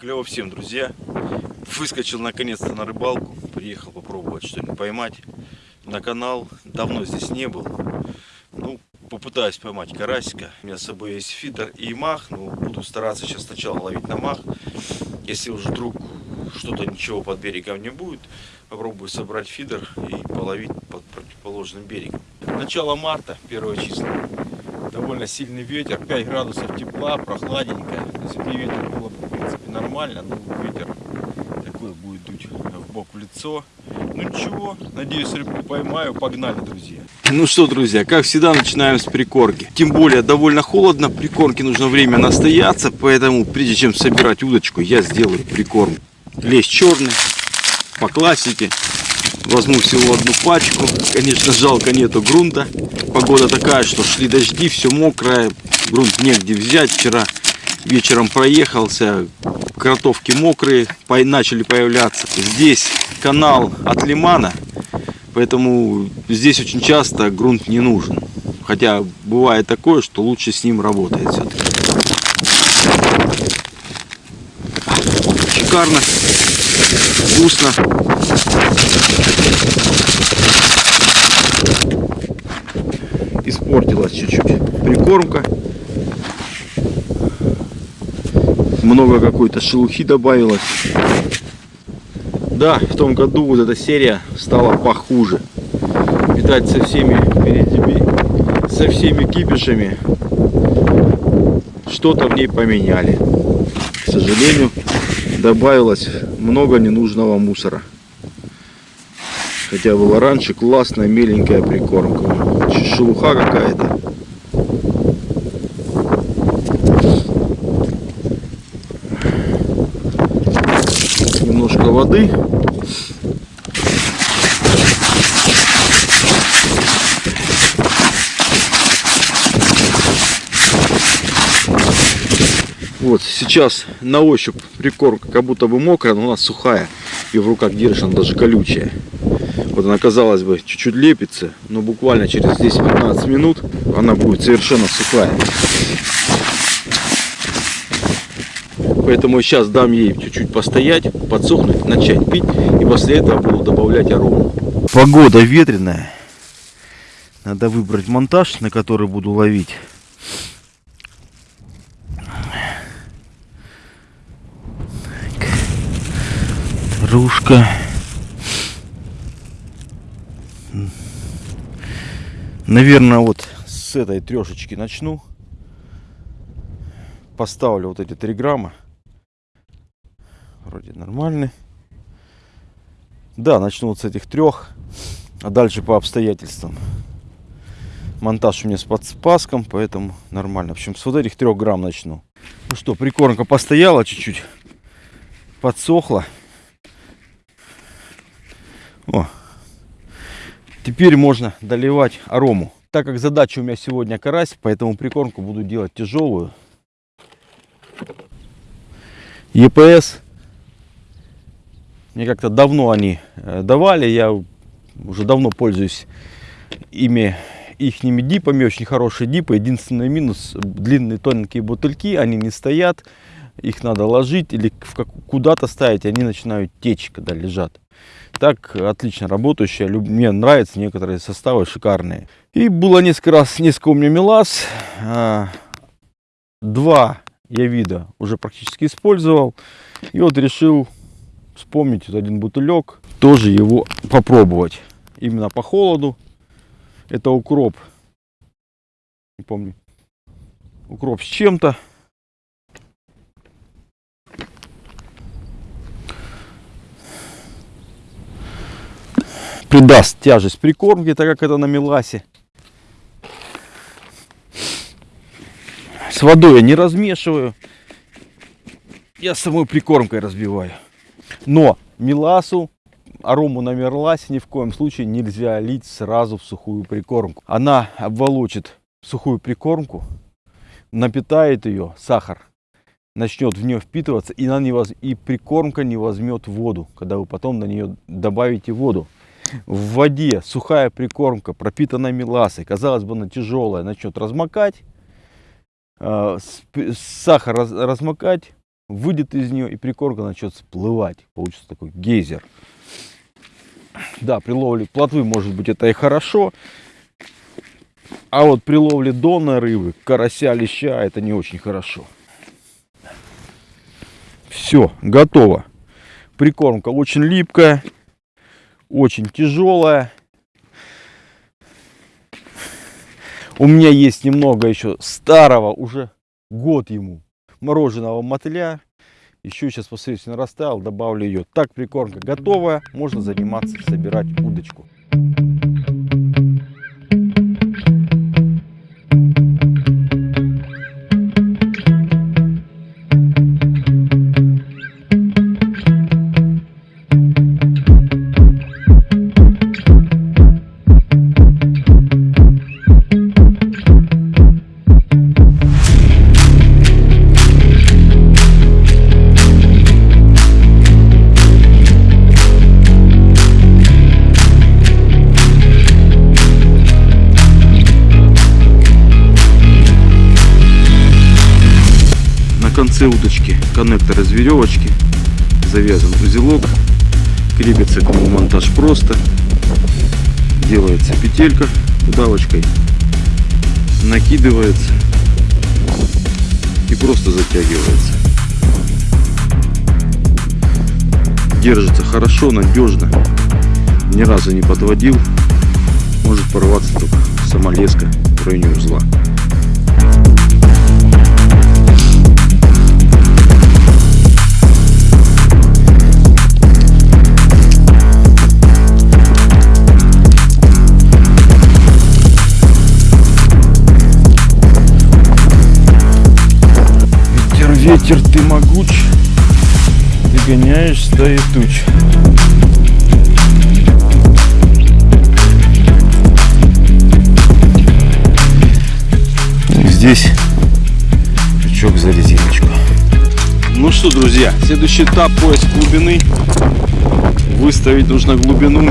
Клево всем, друзья. Выскочил наконец-то на рыбалку. Приехал попробовать что-нибудь поймать. На канал. Давно здесь не был. Ну, попытаюсь поймать карасика. У меня с собой есть фидер и мах. Ну, буду стараться сейчас сначала ловить на мах. Если уже вдруг что-то ничего под берегом не будет, попробую собрать фидер и половить под противоположным берегом. Начало марта, первое число. Довольно сильный ветер, 5 градусов тепла, прохладненько. Если бы ветер было, нормально, но ветер такой будет дуть в бок в лицо. Ну ничего, надеюсь, рыбку поймаю. Погнали, друзья. Ну что, друзья, как всегда, начинаем с прикормки. Тем более, довольно холодно, прикормке нужно время настояться, поэтому, прежде чем собирать удочку, я сделаю прикорм. Лещ черный, по классике. Возьму всего одну пачку. Конечно, жалко нету грунта. Погода такая, что шли дожди, все мокрое. Грунт негде взять. Вчера вечером проехался. Кротовки мокрые, начали появляться. Здесь канал от лимана. Поэтому здесь очень часто грунт не нужен. Хотя бывает такое, что лучше с ним работает все-таки. Шикарно, вкусно. Испортилась чуть-чуть прикормка. Много какой-то шелухи добавилось. Да, в том году вот эта серия стала похуже. Видать, со всеми со всеми кипишами что-то в ней поменяли. К сожалению, добавилось много ненужного мусора. Хотя была раньше классная меленькая прикормка. Шелуха какая-то. Воды. Вот сейчас на ощупь прикормка как будто бы мокрая, но у нас сухая. И в руках держишь, она даже колючая. Вот она, казалось бы, чуть-чуть лепится, но буквально через 10-15 минут она будет совершенно сухая. Поэтому сейчас дам ей чуть-чуть постоять, подсохнуть, начать пить. И после этого буду добавлять арому. Погода ветреная. Надо выбрать монтаж, на который буду ловить. Ружка. Наверное, вот с этой трешечки начну. Поставлю вот эти 3 грамма. Вроде нормальный. Да, начну вот с этих трех. А дальше по обстоятельствам. Монтаж у меня с подспаском, поэтому нормально. В общем, с вот этих трех грамм начну. Ну что, прикормка постояла чуть-чуть. Подсохла. О, Теперь можно доливать арому. Так как задача у меня сегодня карась, поэтому прикормку буду делать тяжелую. ЕПС. Мне как-то давно они э, давали. Я уже давно пользуюсь ими ихними дипами. Очень хорошие дипы. Единственный минус длинные тоненькие бутыльки. Они не стоят. Их надо ложить или куда-то ставить. Они начинают течь, когда лежат. Так, отлично работающая. Мне нравятся некоторые составы, шикарные. И было несколько раз, несколько у меня мелаз. А, два я вида уже практически использовал. И вот решил вспомнить один бутылек. Тоже его попробовать. Именно по холоду. Это укроп. Не помню. Укроп с чем-то. придаст тяжесть прикормки, так как это на меласе. С водой я не размешиваю. Я самой прикормкой разбиваю. Но меласу, арому на ни в коем случае нельзя лить сразу в сухую прикормку. Она обволочит сухую прикормку, напитает ее, сахар начнет в нее впитываться, и, она не воз... и прикормка не возьмет воду, когда вы потом на нее добавите воду в воде сухая прикормка, пропитанная меласой, казалось бы, она тяжелая, начнет размокать, э, сахар размокать, выйдет из нее и прикормка начнет всплывать. Получится такой гейзер. Да, при ловле плотвы может быть это и хорошо. А вот при ловле донной рыбы, карася, леща, это не очень хорошо. Все, готово. Прикормка очень липкая, очень тяжелая. У меня есть немного еще старого, уже год ему, мороженого мотыля. Еще сейчас посмотрите, растаял, добавлю ее. Так прикормка готовая, можно заниматься, собирать удочку. Конце удочки коннектор из веревочки, завязан узелок, крепится к нему монтаж просто, делается петелька удавочкой, накидывается и просто затягивается. Держится хорошо, надежно, ни разу не подводил, может порваться только самолеска в районе узла. Ветер ты могуч, ты гоняешь стаи туч. Здесь крючок за резиночку. Ну что, друзья, следующий этап поиск глубины. Выставить нужно глубину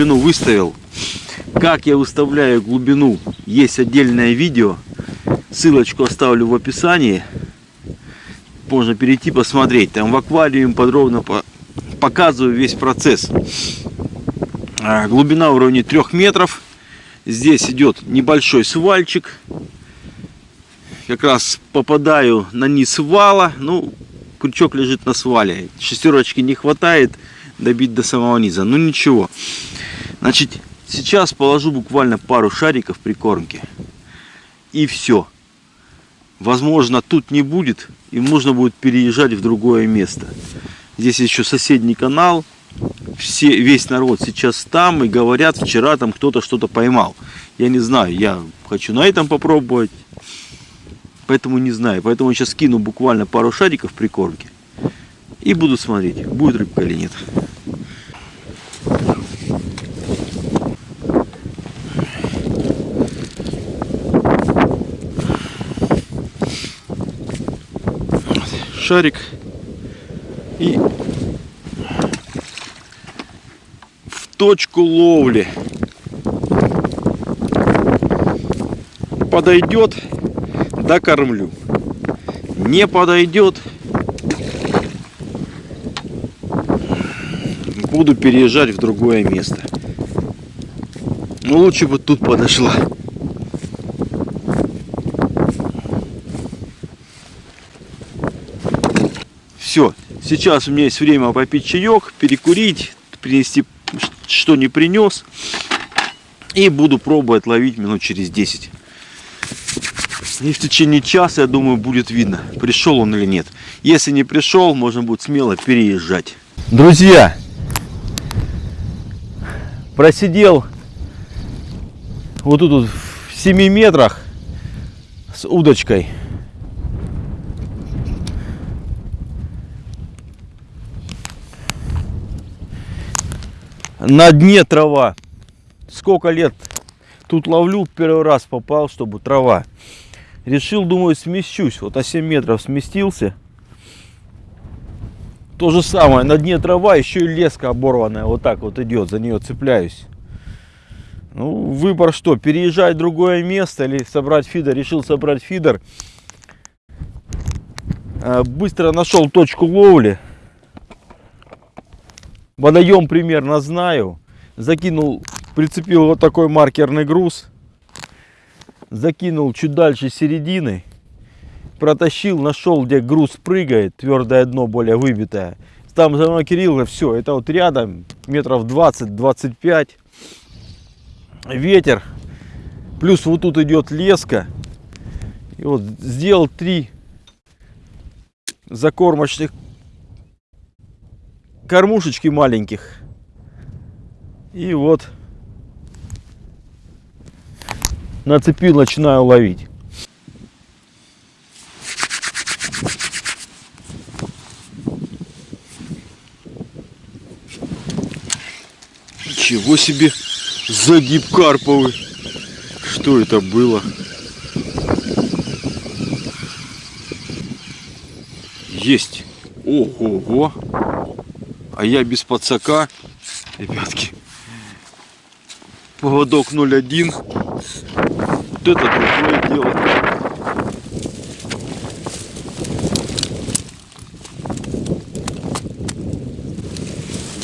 глубину выставил. Как я выставляю глубину, есть отдельное видео. Ссылочку оставлю в описании. Можно перейти посмотреть. Там в аквариуме подробно показываю весь процесс. А, глубина уровня 3 метров. Здесь идет небольшой свальчик. Как раз попадаю на низ вала. Ну, крючок лежит на свале. Шестерочки не хватает добить до самого низа. Ну ничего. Значит, сейчас положу буквально пару шариков прикормки. И все. Возможно, тут не будет. И можно будет переезжать в другое место. Здесь еще соседний канал. Все, весь народ сейчас там и говорят, вчера там кто-то что-то поймал. Я не знаю, я хочу на этом попробовать. Поэтому не знаю. Поэтому сейчас кину буквально пару шариков прикормки. И буду смотреть, будет рыбка или нет. Шарик и в точку ловли подойдет докормлю не подойдет буду переезжать в другое место. Ну лучше бы тут подошла. Все, сейчас у меня есть время попить чаек, перекурить, принести, что не принес. И буду пробовать ловить минут через 10. И в течение часа, я думаю, будет видно, пришел он или нет. Если не пришел, можно будет смело переезжать. Друзья, просидел вот тут вот в 7 метрах с удочкой. На дне трава. Сколько лет тут ловлю, первый раз попал, чтобы трава. Решил, думаю, смещусь. Вот на 7 метров сместился. То же самое, на дне трава, еще и леска оборванная. Вот так вот идет, за нее цепляюсь. Ну, выбор что, переезжать в другое место или собрать фидер. Решил собрать фидер. А, Быстро нашел точку ловли. Водоем примерно знаю. Закинул, прицепил вот такой маркерный груз. Закинул чуть дальше середины. Протащил, нашел, где груз прыгает, твердое дно более выбитое. Там за мной Кирилл, все, это вот рядом, метров 20-25. Ветер. Плюс вот тут идет леска. И вот сделал три закормочных кормушечки маленьких. И вот нацепил, начинаю ловить. Ничего себе загиб карповый. Что это было? Есть. Ого-го. А я без подсака. Ребятки. Поводок 0,1. Вот это другое дело.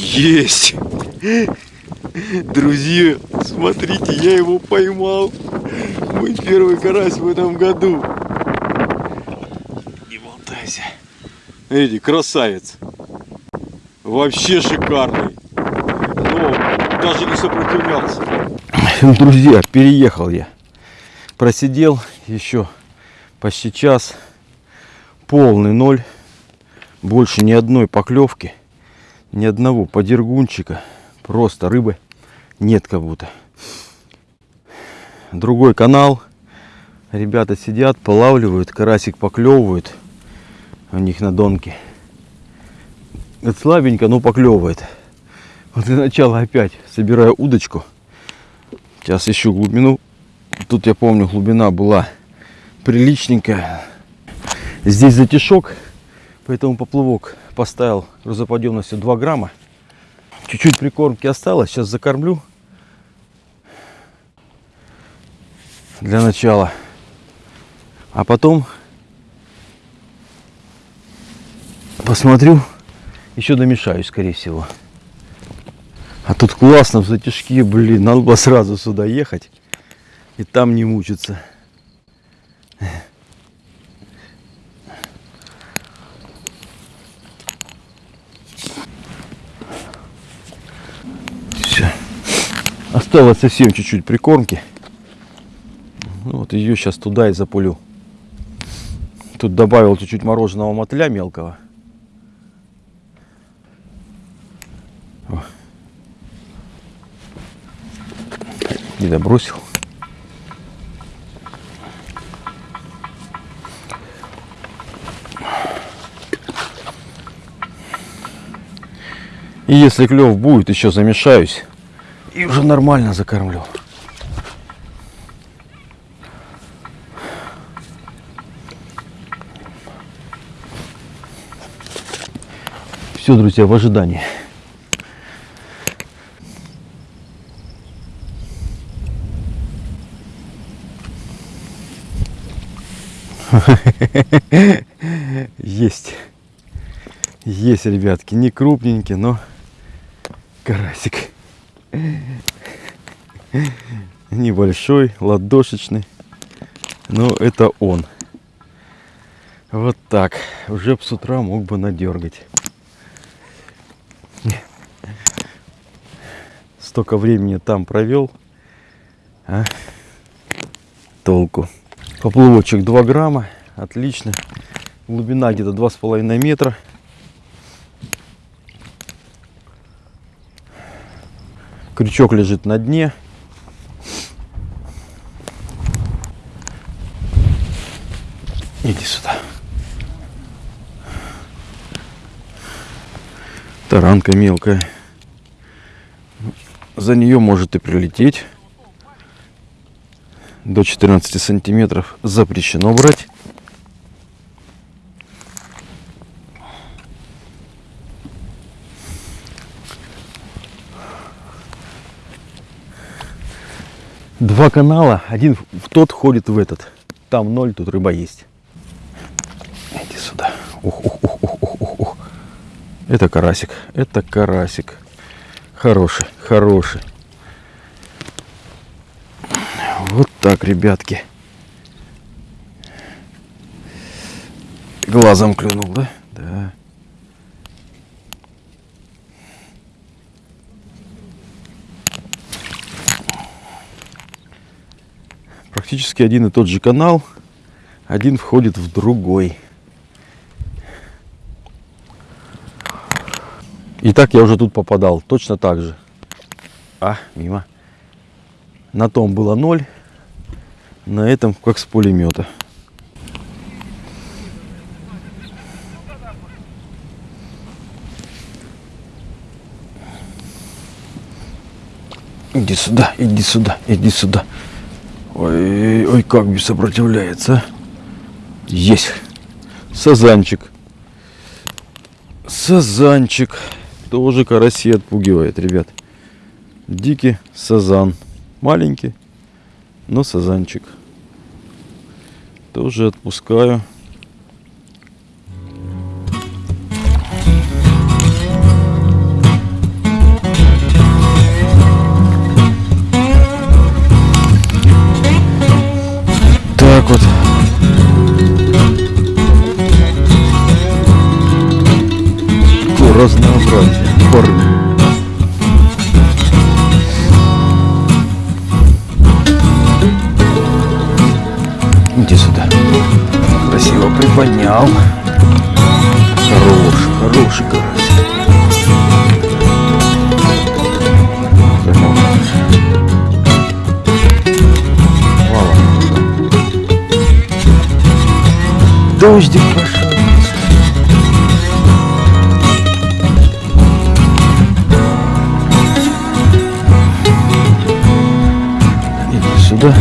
Есть. Друзья, смотрите, я его поймал. Мой первый карась в этом году. Не болтайся. Эдди, красавец. Вообще шикарный. Но даже не сопротивлялся. Друзья, переехал я. Просидел еще почти час. Полный ноль. Больше ни одной поклевки. Ни одного подергунчика. Просто рыбы нет как будто. Другой канал. Ребята сидят, полавливают, карасик поклевывают. У них на донке. Это слабенько, но поклевывает. Вот для начала опять собираю удочку. Сейчас ищу глубину. Тут я помню, глубина была приличненькая. Здесь затишок, поэтому поплавок поставил грузоподъемностью 2 грамма. Чуть-чуть прикормки осталось, сейчас закормлю. Для начала. А потом посмотрю, еще домешаю, скорее всего. А тут классно в затяжке, блин, надо было сразу сюда ехать и там не мучиться. Все. Осталось совсем чуть-чуть прикормки. Ну, вот ее сейчас туда и запулю. Тут добавил чуть-чуть мороженого мотыля мелкого. О. И добросил. И если клев будет, еще замешаюсь. И уже нормально закормлю. Все, друзья, в ожидании. Есть. Есть, ребятки. Не крупненький, но карасик. Небольшой, ладошечный. Но это он. Вот так. Уже с утра мог бы надергать. Столько времени там провел. А? Толку. Поплавочек 2 грамма. Отлично. Глубина где-то 2,5 метра. Крючок лежит на дне. Иди сюда. Таранка мелкая. За нее может и прилететь. До 14 сантиметров запрещено брать. Два канала, один в тот ходит в этот. Там ноль, тут рыба есть. Иди сюда. Ух, ух, ух, ух, ух, ух, ух. Это карасик, это карасик. Хороший, хороший. Вот так, ребятки. Глазом клюнул, да? Да. Практически один и тот же канал. Один входит в другой. И так я уже тут попадал. Точно так же. А, мимо. На том было ноль. На этом как с пулемета. Иди сюда, иди сюда, иди сюда. Ой, ой, как бы сопротивляется. Есть. Сазанчик. Сазанчик. Тоже караси отпугивает, ребят. Дикий сазан. Маленький, но сазанчик. Тоже отпускаю. снял. Хорош, хороший карась. Дождик пошел. И сюда.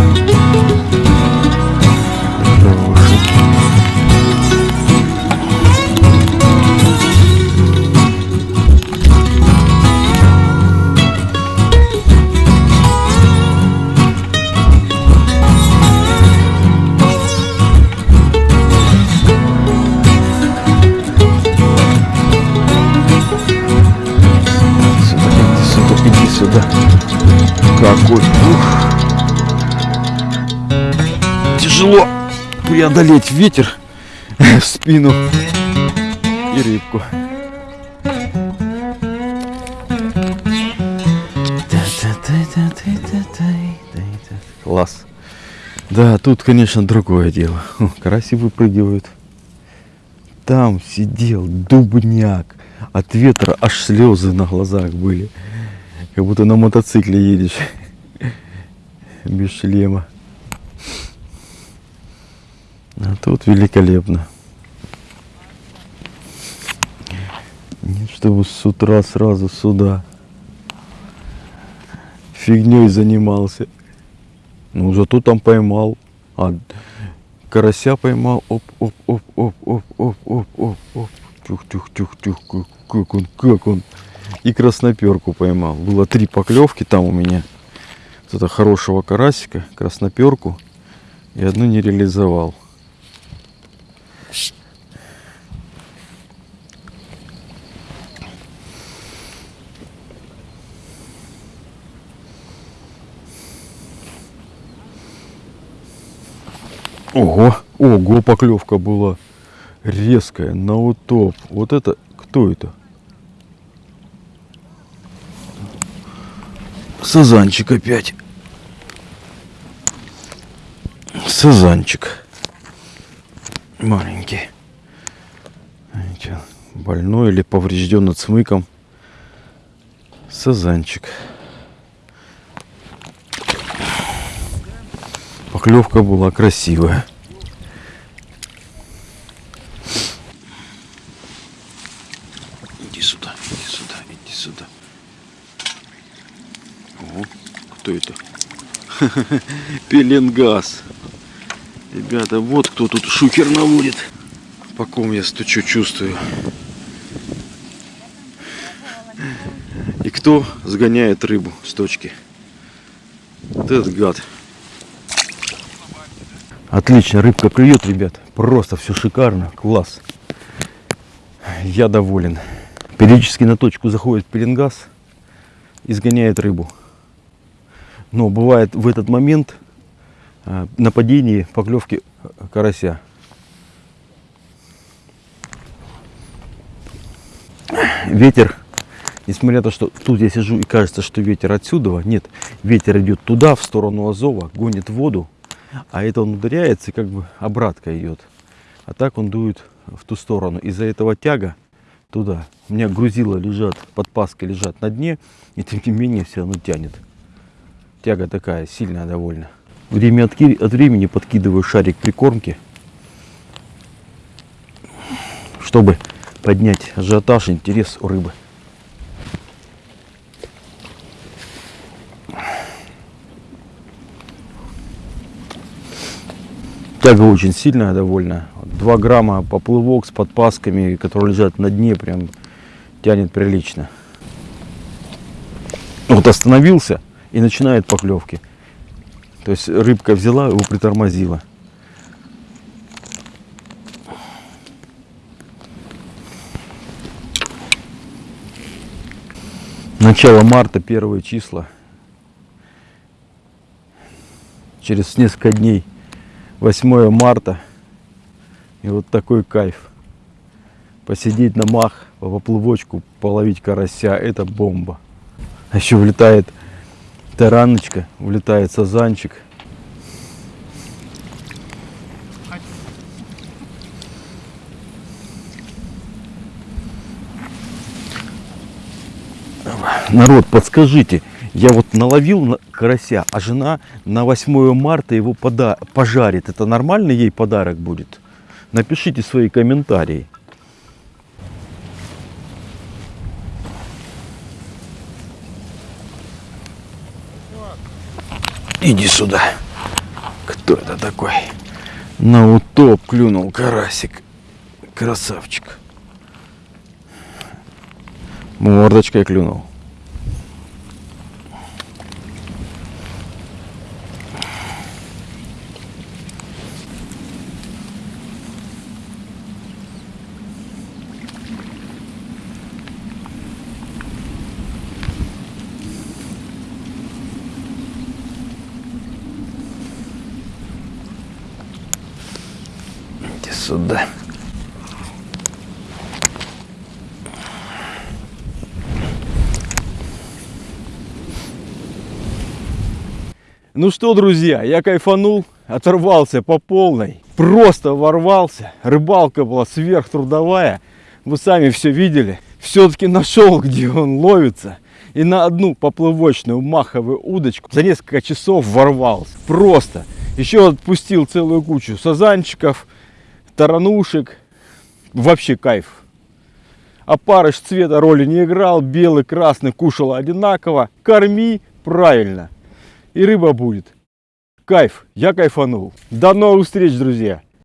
Какой ух. Тяжело преодолеть ветер в спину и рыбку. Класс. Да, тут, конечно, другое дело. Караси выпрыгивают. Там сидел дубняк. От ветра аж слезы на глазах были. Как будто на мотоцикле едешь. Без шлема. А тут великолепно. Нет, чтобы с утра сразу сюда. Фигней занимался. Ну, зато там поймал. А карася поймал. Оп, оп, оп, оп, оп, оп, оп, оп, оп. Тюх, тюх, тюх, тюх. Как, он, как он. И красноперку поймал. Было три поклевки там у меня. Вот это хорошего карасика, красноперку. И одну не реализовал. Ого, ого, поклевка была резкая, на утоп. Вот это, кто это? Сазанчик опять. Сазанчик. Маленький. Больной или поврежден цмыком. Сазанчик. Поклевка была красивая. Иди сюда, иди сюда, иди сюда. О, кто это? Пеленгаз. Ребята, вот кто тут шухер наводит. По ком я стучу, чувствую. И кто сгоняет рыбу с точки? Вот этот гад. Отлично, рыбка клюет, ребят. Просто все шикарно, класс. Я доволен. Периодически на точку заходит пеленгаз и сгоняет рыбу. Но бывает в этот момент э, нападение поклевки карася. Ветер, несмотря на то, что тут я сижу и кажется, что ветер отсюда, нет, ветер идет туда, в сторону Азова, гонит воду, а это он ударяется и как бы обратка идет. А так он дует в ту сторону. Из-за этого тяга туда. У меня грузила лежат, подпаски лежат на дне, и тем не менее все равно тянет. Тяга такая, сильная довольно. Время от, от времени подкидываю шарик прикормки, чтобы поднять ажиотаж, интерес у рыбы. Тяга очень сильная довольно. 2 грамма поплывок с подпасками, которые лежат на дне, прям тянет прилично. Вот остановился и начинает поклевки. То есть рыбка взяла, его притормозила. Начало марта, первые числа. Через несколько дней 8 марта. И вот такой кайф. Посидеть на мах, по поплывочку, половить карася, это бомба. А еще влетает тараночка, влетает сазанчик. Народ, подскажите, я вот наловил карася, а жена на 8 марта его пода пожарит. Это нормально ей подарок будет? Напишите свои комментарии. Иди сюда. Кто это такой? На утоп клюнул карасик. Красавчик. Мордочкой клюнул. Сюда. Ну что, друзья, я кайфанул, оторвался по полной, просто ворвался. Рыбалка была сверхтрудовая, вы сами все видели. Все-таки нашел, где он ловится. И на одну поплывочную маховую удочку за несколько часов ворвался. Просто. Еще отпустил целую кучу сазанчиков, таранушек. Вообще кайф. Опарыш цвета роли не играл. Белый, красный кушал одинаково. Корми правильно. И рыба будет. Кайф. Я кайфанул. До новых встреч, друзья.